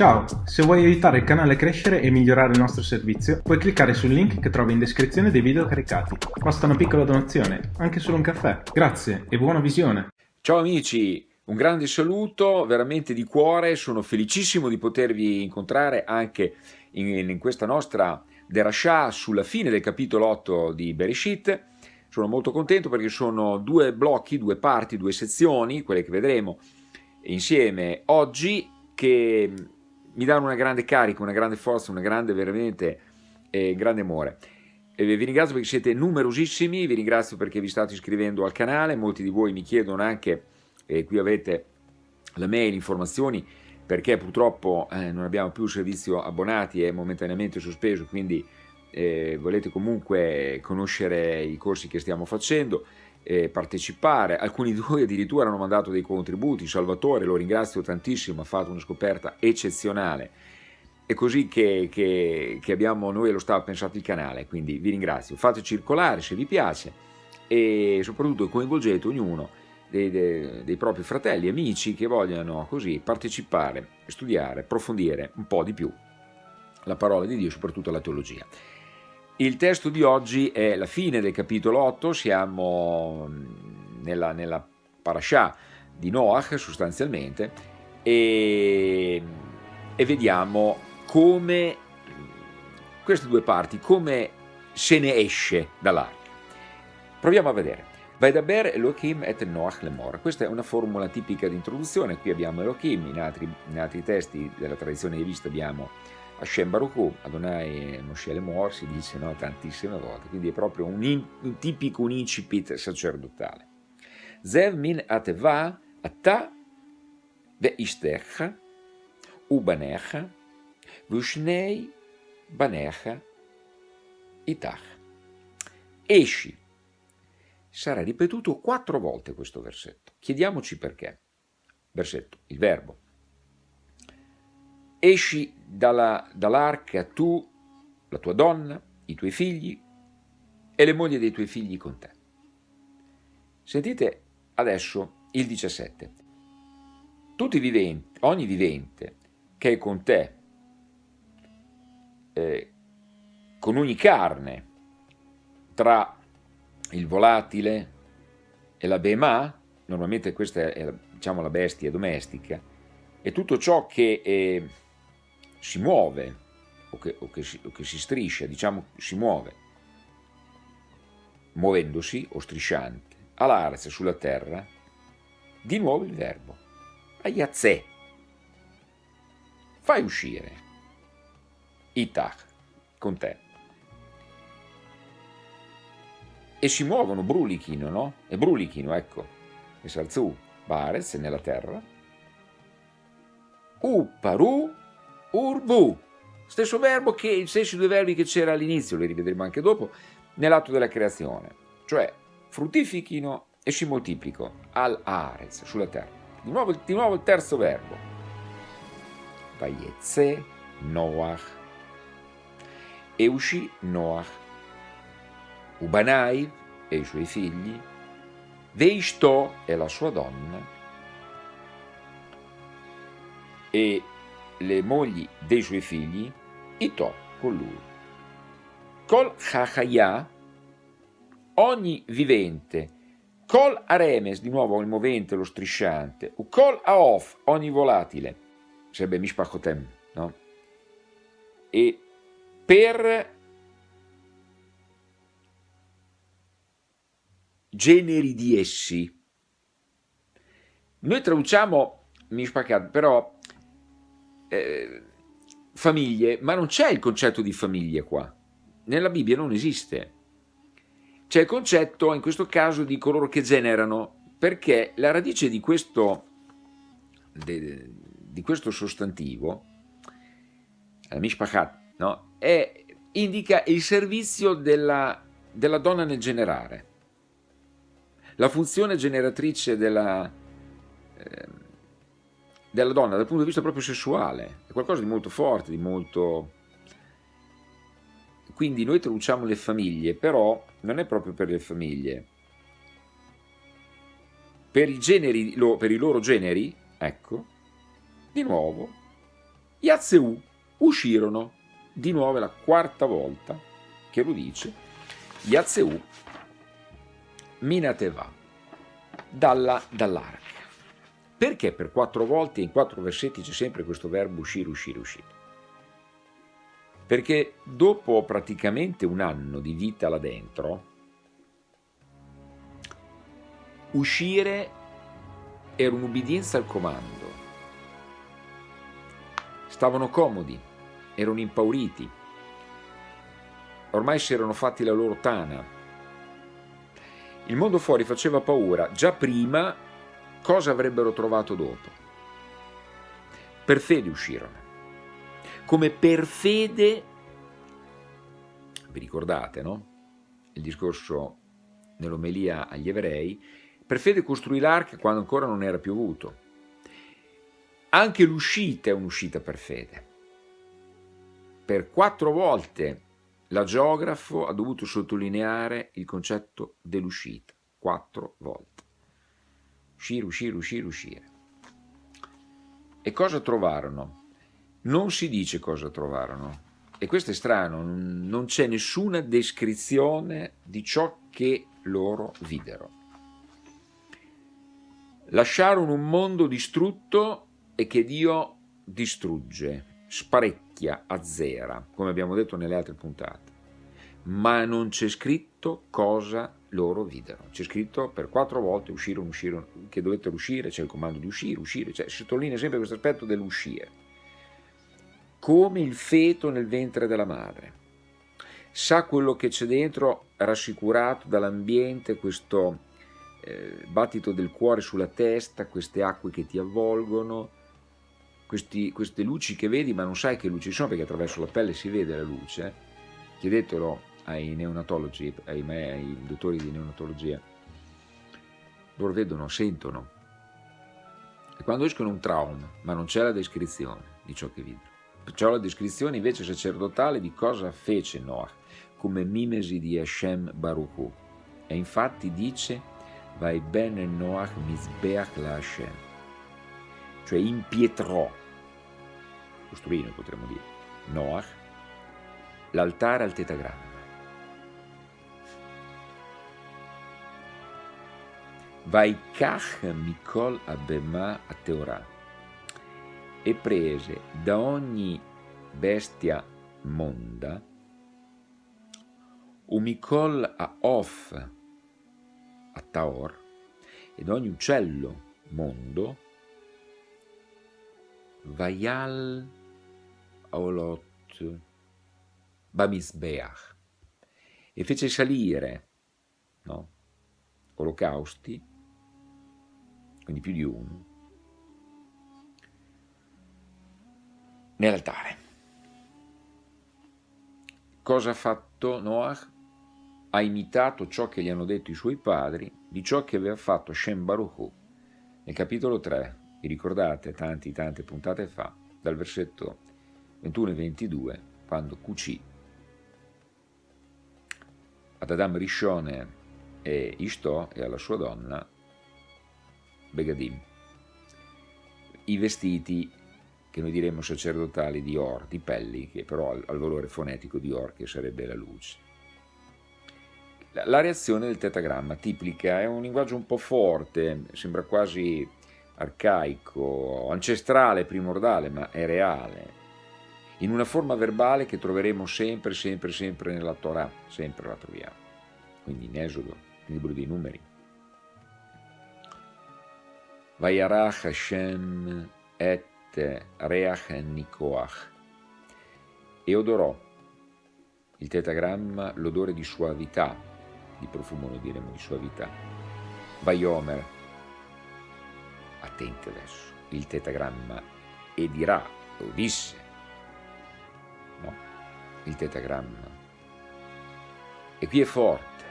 Ciao, se vuoi aiutare il canale a crescere e migliorare il nostro servizio, puoi cliccare sul link che trovi in descrizione dei video caricati. Basta una piccola donazione, anche solo un caffè. Grazie e buona visione! Ciao amici, un grande saluto veramente di cuore, sono felicissimo di potervi incontrare anche in, in questa nostra derascià sulla fine del capitolo 8 di Bereshit. Sono molto contento perché sono due blocchi, due parti, due sezioni, quelle che vedremo insieme oggi, che mi danno una grande carica, una grande forza, una grande veramente eh, grande amore. E vi ringrazio perché siete numerosissimi, vi ringrazio perché vi state iscrivendo al canale, molti di voi mi chiedono anche, eh, qui avete la mail, informazioni, perché purtroppo eh, non abbiamo più il servizio abbonati, è momentaneamente sospeso, quindi eh, volete comunque conoscere i corsi che stiamo facendo, eh, partecipare, alcuni di voi addirittura hanno mandato dei contributi, Salvatore lo ringrazio tantissimo, ha fatto una scoperta eccezionale, è così che, che, che abbiamo noi allo staff pensato il canale, quindi vi ringrazio, fate circolare se vi piace e soprattutto coinvolgete ognuno dei, dei, dei propri fratelli, amici che vogliono così partecipare, studiare, approfondire un po' di più la parola di Dio, soprattutto la teologia. Il testo di oggi è la fine del capitolo 8, siamo mm, nella, nella parasha di Noach sostanzialmente e, e vediamo come queste due parti, come se ne esce dall'arca. Proviamo a vedere. Vaidaber Elohim et Noach lemor. Questa è una formula tipica di introduzione. Qui abbiamo Elohim, in altri, in altri testi della tradizione rivista abbiamo Hashem Baruch Adonai Moshe Lemor si dice no, tantissime volte, quindi è proprio un, in, un tipico un incipit sacerdotale. Zev min ateva ata ve'ishtecha ubanecha v'ushnei banecha itach. Esci. Sarà ripetuto quattro volte questo versetto. Chiediamoci perché. Versetto, il verbo esci dall'arca dall tu, la tua donna, i tuoi figli e le mogli dei tuoi figli con te. Sentite adesso il 17. Tutti i viventi, ogni vivente che è con te, eh, con ogni carne, tra il volatile e la bema, normalmente questa è diciamo, la bestia domestica, e tutto ciò che eh, si muove o che, o che, si, o che si striscia, diciamo si muove, muovendosi o strisciante, all'arza sulla terra, di nuovo il verbo, ayazè, fai uscire, itach, con te. E si muovono, brulichino, no? E brulichino, ecco, e salzu, barez, nella terra, uparu, urbu, stesso verbo che stessi due verbi che c'era all'inizio, li rivedremo anche dopo, nell'atto della creazione, cioè fruttifichino e si moltiplico al arez, sulla terra. Di nuovo, di nuovo il terzo verbo, vayetze Noach, e uscì Noach, Ubanai e i suoi figli, Veishto e la sua donna, e le mogli dei suoi figli, Ito con lui. Col Chachaya, ogni vivente, Col Aremes, di nuovo il movente, lo strisciante, Col Aof, ogni volatile, sarebbe Mishpachotem, no? E per generi di essi, noi traduciamo Mishpachat, però eh, famiglie, ma non c'è il concetto di famiglia qua. Nella Bibbia non esiste. C'è il concetto, in questo caso, di coloro che generano, perché la radice di questo, de, di questo sostantivo, la mishpachat, no? È, indica il servizio della, della donna nel generare. La funzione generatrice della, eh, della donna dal punto di vista proprio sessuale, è qualcosa di molto forte, di molto... Quindi noi traduciamo le famiglie, però non è proprio per le famiglie. Per i, generi, per i loro generi, ecco, di nuovo, Yatseu uscirono, di nuovo è la quarta volta che lo dice, Yatseu Minateva, dalla, dall'arca. Perché per quattro volte in quattro versetti c'è sempre questo verbo uscire, uscire, uscire? Perché dopo praticamente un anno di vita là dentro, uscire era un'ubbidienza al comando. Stavano comodi, erano impauriti, ormai si erano fatti la loro tana, il mondo fuori faceva paura già prima cosa avrebbero trovato dopo. Per fede uscirono. Come per fede, vi ricordate, no? Il discorso nell'omelia agli ebrei, per fede costruì l'arca quando ancora non era piovuto. Anche l'uscita è un'uscita per fede. Per quattro volte la geografo ha dovuto sottolineare il concetto dell'uscita quattro volte. Uscire, uscire, uscire, uscire. E cosa trovarono? Non si dice cosa trovarono. E questo è strano, non c'è nessuna descrizione di ciò che loro videro. Lasciarono un mondo distrutto e che Dio distrugge, sparecchia azzera, come abbiamo detto nelle altre puntate, ma non c'è scritto cosa loro videro. C'è scritto per quattro volte uscirono, uscirono, che dovettero uscire, c'è il comando di uscire, uscire, cioè, si sottolinea sempre questo aspetto dell'uscire. Come il feto nel ventre della madre. Sa quello che c'è dentro, rassicurato dall'ambiente, questo eh, battito del cuore sulla testa, queste acque che ti avvolgono, questi, queste luci che vedi ma non sai che luci sono perché attraverso la pelle si vede la luce, chiedetelo ai neonatologi, ai, ai dottori di neonatologia, loro vedono, sentono. E quando escono un trauma, ma non c'è la descrizione di ciò che vide. C'è la descrizione invece sacerdotale di cosa fece Noah, come mimesi di Hashem Baruchu. E infatti dice, vai bene Noach mizbeach la Hashem, cioè impietrò costruì noi potremmo dire, Noach, l'altare al tetagramma. Vaikach Mikol Abema a Teorà e prese da ogni bestia monda un Mikol a Of a Taor e da ogni uccello mondo Vayal Olot Bamisbeach e fece salire no? olocausti, quindi più di uno, nell'altare. Cosa ha fatto Noach? Ha imitato ciò che gli hanno detto i suoi padri di ciò che aveva fatto Shem Baruch nel capitolo 3, vi ricordate tanti, tante puntate fa, dal versetto 21 e 22, quando cucì ad Adam Rishone e Ishto e alla sua donna Begadim i vestiti che noi diremmo sacerdotali di Or, di pelli, che però ha il valore fonetico di Or, che sarebbe la luce. La, la reazione del tetagramma tipica è un linguaggio un po' forte, sembra quasi arcaico, ancestrale, primordiale, ma è reale in una forma verbale che troveremo sempre, sempre, sempre nella Torah, sempre la troviamo. Quindi in Esodo, nel libro dei numeri. Vayarach Hashem et Reach Nikoach. E odorò il tetagramma l'odore di suavità, di profumo noi diremo di suavità. Vayomer, attenti adesso, il tetagramma, e dirà, o disse, il tetagramma. E qui è forte,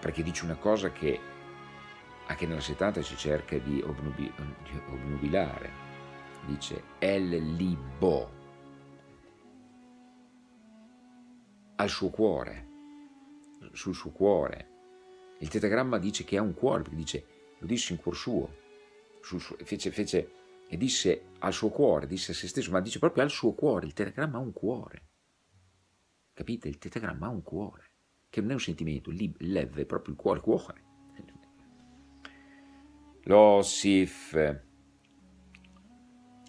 perché dice una cosa che anche nella 70 si cerca di, obnubi, di obnubilare. Dice El Libo, al suo cuore, sul suo cuore. Il tetagramma dice che ha un cuore, perché dice, lo dice in cuor suo, suo fece, fece e disse al suo cuore, disse a se stesso, ma dice proprio al suo cuore, il tetagramma ha un cuore. Capite? Il tetagramma ha un cuore, che non è un sentimento, lev è proprio il cuore, cuore. L'Osif,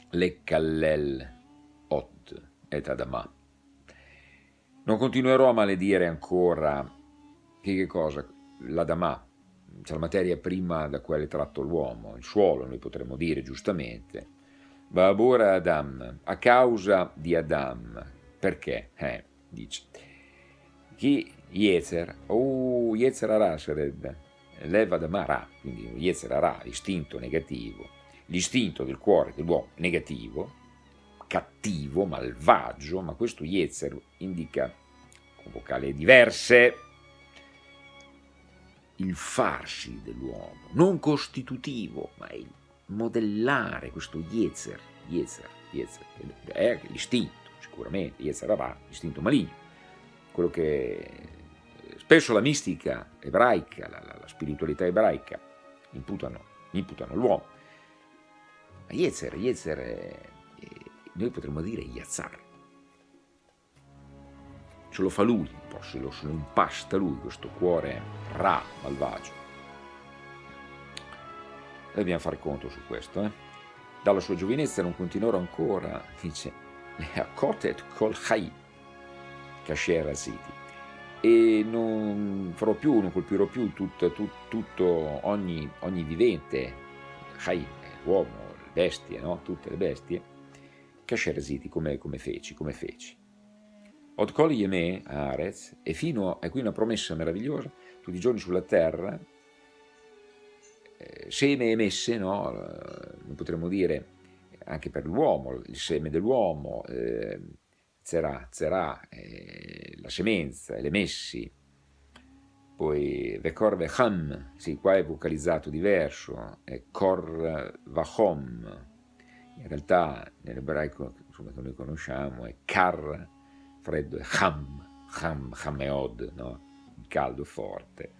le Kallel, Ot et Adama. Non continuerò a maledire ancora, che, che cosa? L'Adama, cioè la materia prima da quale è tratto l'uomo, il suolo, noi potremmo dire giustamente. Babura Adam, a causa di Adam, perché? Eh, dice. Chi Yezer, oh, Yezer Ara sarebbe, leva da Mara, quindi Yezer Ara, istinto negativo, l'istinto del cuore dell'uomo negativo, cattivo, malvagio, ma questo Yezer indica con vocali diverse il farsi dell'uomo, non costitutivo, ma il modellare questo Yezer, Yezer, Yezer, è l'istinto, sicuramente, Yezer Ara, l'istinto maligno, quello che spesso la mistica ebraica, la, la, la spiritualità ebraica imputano, imputano all'uomo. Ma Yezer, Yezer, è, noi potremmo dire Yazar. Ce lo fa lui se lo, se impasta lui, questo cuore ra, malvagio. E dobbiamo fare conto su questo. Eh? Dalla sua giovinezza non continuerò ancora, dice, le akotet kol chai, kasher City e non farò più, non colpirò più tutto, tutto, tutto ogni, ogni, vivente, Chai, l'uomo, le bestie, no? tutte le bestie, Kasheraziti come, come feci, come feci. Od kol yeme Arez, e fino a qui una promessa meravigliosa, tutti i giorni sulla terra, eh, seme e messe, no? potremmo dire anche per l'uomo, il seme dell'uomo, eh, zerà, zerà, eh, la semenza, le messi, poi vekor vecham, sì, qua è vocalizzato diverso, è kor vachom, in realtà nell'ebraico che noi conosciamo è kar, freddo, e cham, cham, chameod, no? caldo forte,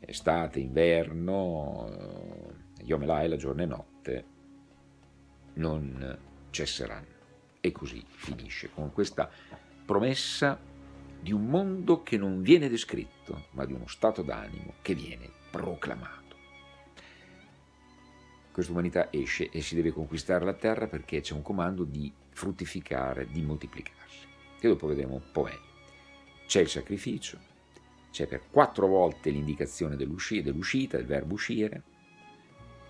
estate, inverno, Yom Elai, la giorno e notte, non cesseranno. E così finisce con questa promessa di un mondo che non viene descritto, ma di uno stato d'animo che viene proclamato. Questa umanità esce e si deve conquistare la terra perché c'è un comando di fruttificare, di moltiplicarsi, che dopo vedremo un po' meglio. C'è il sacrificio, c'è per quattro volte l'indicazione dell'uscita, del verbo uscire,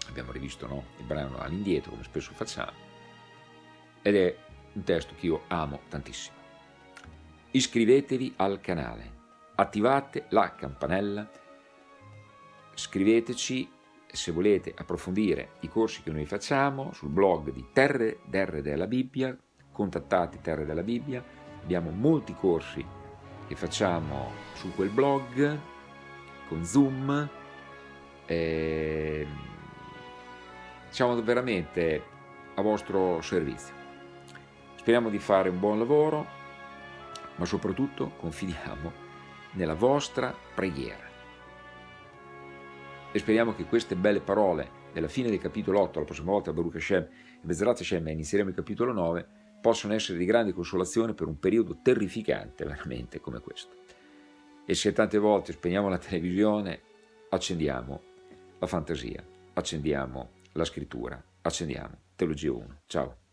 abbiamo rivisto no? il brano all'indietro come spesso facciamo, ed è un testo che io amo tantissimo. Iscrivetevi al canale, attivate la campanella, scriveteci se volete approfondire i corsi che noi facciamo sul blog di Terre d'Erre della Bibbia, contattate Terre della Bibbia, abbiamo molti corsi che facciamo su quel blog con Zoom, e siamo veramente a vostro servizio. Speriamo di fare un buon lavoro, ma soprattutto confidiamo nella vostra preghiera. E speriamo che queste belle parole della fine del capitolo 8, la prossima volta Baruch Hashem e Bezerat Hashem e inizieremo il capitolo 9, possono essere di grande consolazione per un periodo terrificante veramente come questo. E se tante volte spegniamo la televisione, accendiamo la fantasia, accendiamo la scrittura, accendiamo Teologia 1. Ciao!